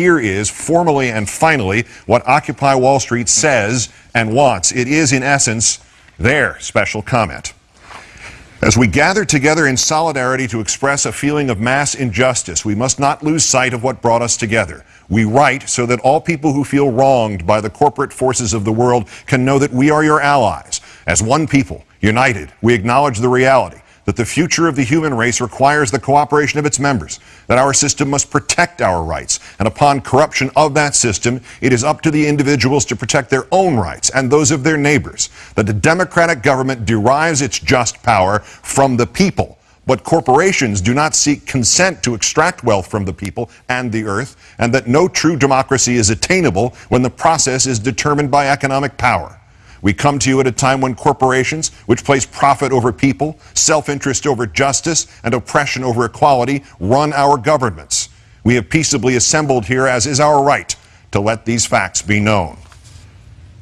here is, formally and finally, what Occupy Wall Street says and wants. It is, in essence, their special comment. As we gather together in solidarity to express a feeling of mass injustice, we must not lose sight of what brought us together. We write so that all people who feel wronged by the corporate forces of the world can know that we are your allies. As one people, united, we acknowledge the reality that the future of the human race requires the cooperation of its members, that our system must protect our rights, and upon corruption of that system, it is up to the individuals to protect their own rights and those of their neighbors, that the democratic government derives its just power from the people. But corporations do not seek consent to extract wealth from the people and the earth, and that no true democracy is attainable when the process is determined by economic power. We come to you at a time when corporations, which place profit over people, self-interest over justice, and oppression over equality, run our governments. We have peaceably assembled here, as is our right, to let these facts be known.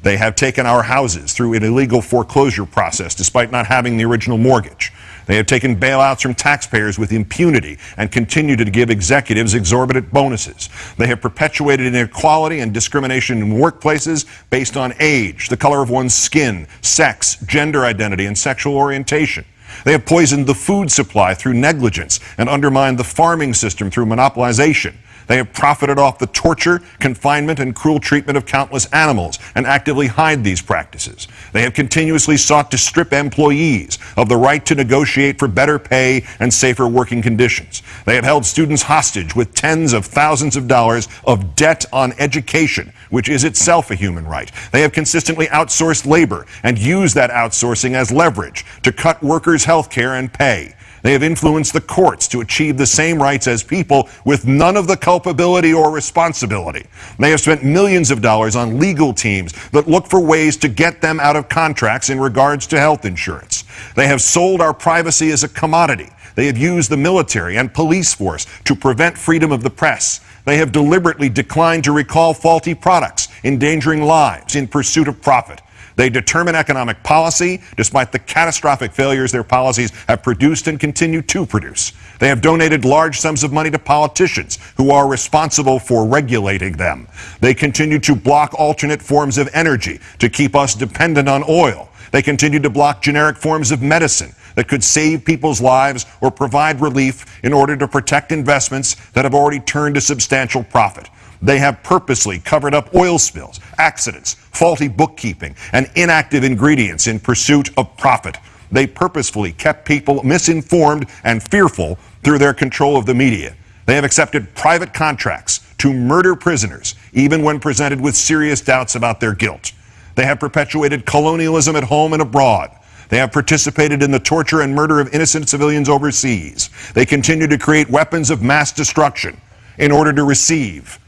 They have taken our houses through an illegal foreclosure process despite not having the original mortgage. They have taken bailouts from taxpayers with impunity and continue to give executives exorbitant bonuses. They have perpetuated inequality and discrimination in workplaces based on age, the color of one's skin, sex, gender identity, and sexual orientation. They have poisoned the food supply through negligence and undermined the farming system through monopolization. They have profited off the torture, confinement, and cruel treatment of countless animals and actively hide these practices. They have continuously sought to strip employees of the right to negotiate for better pay and safer working conditions. They have held students hostage with tens of thousands of dollars of debt on education, which is itself a human right. They have consistently outsourced labor and used that outsourcing as leverage to cut workers' health care and pay. They have influenced the courts to achieve the same rights as people with none of the culpability or responsibility. They have spent millions of dollars on legal teams that look for ways to get them out of contracts in regards to health insurance. They have sold our privacy as a commodity. They have used the military and police force to prevent freedom of the press. They have deliberately declined to recall faulty products, endangering lives in pursuit of profit. They determine economic policy despite the catastrophic failures their policies have produced and continue to produce. They have donated large sums of money to politicians who are responsible for regulating them. They continue to block alternate forms of energy to keep us dependent on oil. They continue to block generic forms of medicine that could save people's lives or provide relief in order to protect investments that have already turned a substantial profit. They have purposely covered up oil spills, accidents, faulty bookkeeping, and inactive ingredients in pursuit of profit. They purposefully kept people misinformed and fearful through their control of the media. They have accepted private contracts to murder prisoners, even when presented with serious doubts about their guilt. They have perpetuated colonialism at home and abroad. They have participated in the torture and murder of innocent civilians overseas. They continue to create weapons of mass destruction in order to receive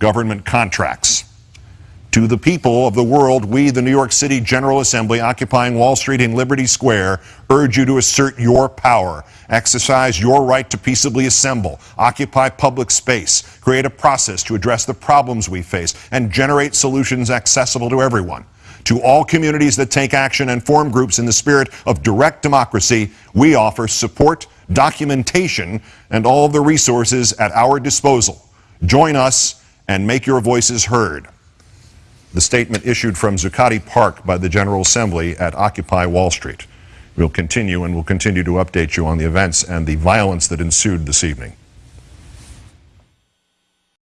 government contracts. To the people of the world, we, the New York City General Assembly, occupying Wall Street and Liberty Square, urge you to assert your power, exercise your right to peaceably assemble, occupy public space, create a process to address the problems we face, and generate solutions accessible to everyone. To all communities that take action and form groups in the spirit of direct democracy, we offer support, documentation, and all of the resources at our disposal. Join us and make your voices heard. The statement issued from Zuccotti Park by the General Assembly at Occupy Wall Street. We'll continue and we'll continue to update you on the events and the violence that ensued this evening.